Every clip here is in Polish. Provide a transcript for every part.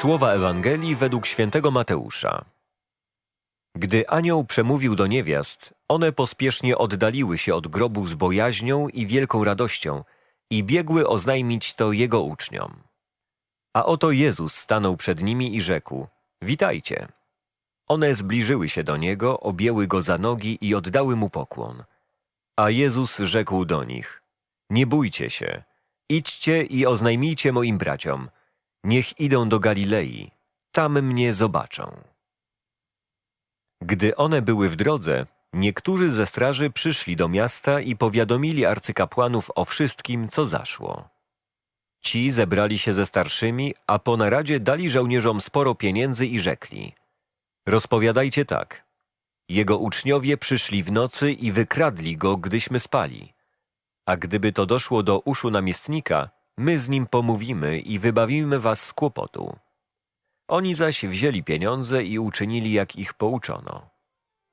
Słowa Ewangelii według świętego Mateusza. Gdy anioł przemówił do niewiast, one pospiesznie oddaliły się od grobu z bojaźnią i wielką radością i biegły oznajmić to jego uczniom. A oto Jezus stanął przed nimi i rzekł: Witajcie. One zbliżyły się do niego, objęły go za nogi i oddały mu pokłon. A Jezus rzekł do nich: Nie bójcie się, idźcie i oznajmijcie moim braciom, niech idą do Galilei, tam mnie zobaczą. Gdy one były w drodze, niektórzy ze straży przyszli do miasta i powiadomili arcykapłanów o wszystkim, co zaszło. Ci zebrali się ze starszymi, a po naradzie dali żołnierzom sporo pieniędzy i rzekli: Rozpowiadajcie tak. Jego uczniowie przyszli w nocy i wykradli go, gdyśmy spali. A gdyby to doszło do uszu namiestnika, my z nim pomówimy i wybawimy was z kłopotu. Oni zaś wzięli pieniądze i uczynili, jak ich pouczono.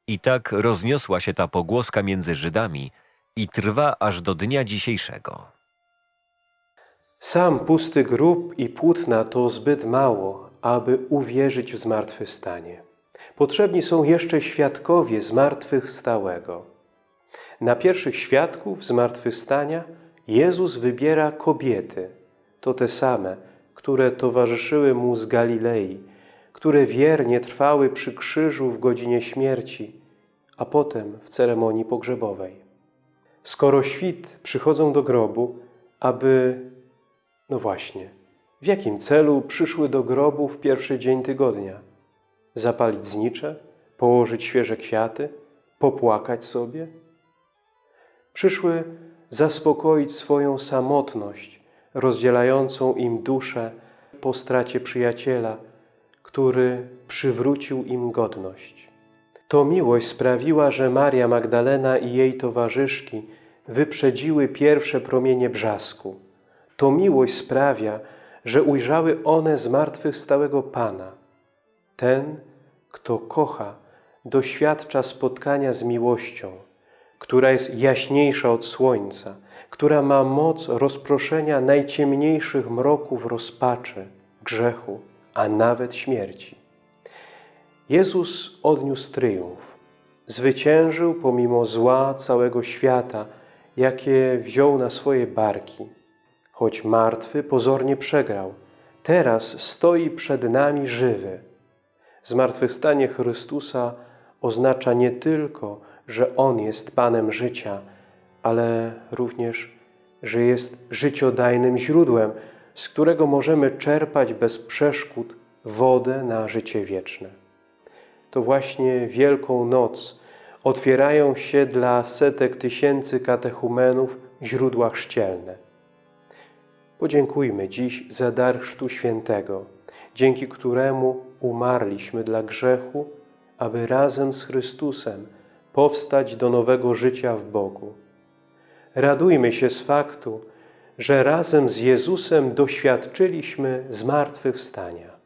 I tak rozniosła się ta pogłoska między Żydami i trwa aż do dnia dzisiejszego. Sam pusty grób i płótna to zbyt mało, aby uwierzyć w zmartwychwstanie. Potrzebni są jeszcze świadkowie zmartwychwstałego. Na pierwszych świadków zmartwychwstania Jezus wybiera kobiety. To te same, które towarzyszyły Mu z Galilei, które wiernie trwały przy krzyżu w godzinie śmierci, a potem w ceremonii pogrzebowej. Skoro świt przychodzą do grobu, aby no właśnie, w jakim celu przyszły do grobu w pierwszy dzień tygodnia? Zapalić znicze? Położyć świeże kwiaty? Popłakać sobie? Przyszły zaspokoić swoją samotność, rozdzielającą im duszę po stracie przyjaciela, który przywrócił im godność. To miłość sprawiła, że Maria Magdalena i jej towarzyszki wyprzedziły pierwsze promienie brzasku. To miłość sprawia, że ujrzały one zmartwychwstałego Pana. Ten, kto kocha, doświadcza spotkania z miłością, która jest jaśniejsza od słońca, która ma moc rozproszenia najciemniejszych mroków rozpaczy, grzechu, a nawet śmierci. Jezus odniósł tryumf. Zwyciężył pomimo zła całego świata, jakie wziął na swoje barki. Choć martwy pozornie przegrał, teraz stoi przed nami żywy. Zmartwychwstanie Chrystusa oznacza nie tylko, że On jest Panem życia, ale również, że jest życiodajnym źródłem, z którego możemy czerpać bez przeszkód wodę na życie wieczne. To właśnie Wielką Noc otwierają się dla setek tysięcy katechumenów źródła chrzcielne. Podziękujmy dziś za dar Chrztu Świętego, dzięki któremu umarliśmy dla grzechu, aby razem z Chrystusem powstać do nowego życia w Bogu. Radujmy się z faktu, że razem z Jezusem doświadczyliśmy zmartwychwstania.